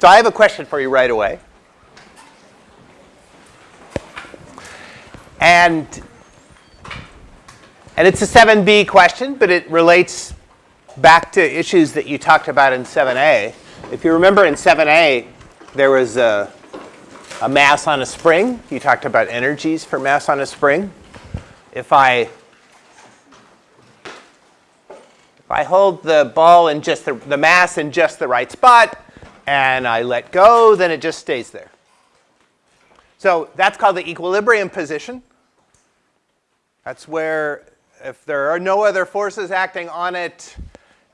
So I have a question for you right away. And, and it's a 7b question, but it relates back to issues that you talked about in 7a. If you remember in 7a, there was a, a mass on a spring. You talked about energies for mass on a spring. If I if I hold the ball in just the, the mass in just the right spot and I let go, then it just stays there. So that's called the equilibrium position. That's where if there are no other forces acting on it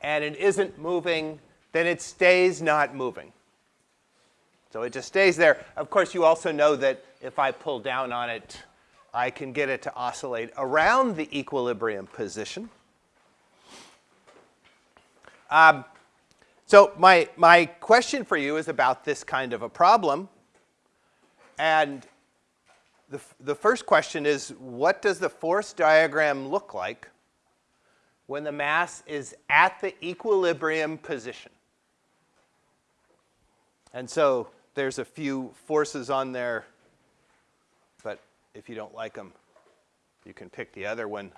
and it isn't moving, then it stays not moving. So it just stays there. Of course, you also know that if I pull down on it, I can get it to oscillate around the equilibrium position. Um, so my, my question for you is about this kind of a problem. And the, the first question is, what does the force diagram look like when the mass is at the equilibrium position? And so there's a few forces on there, but if you don't like them, you can pick the other one.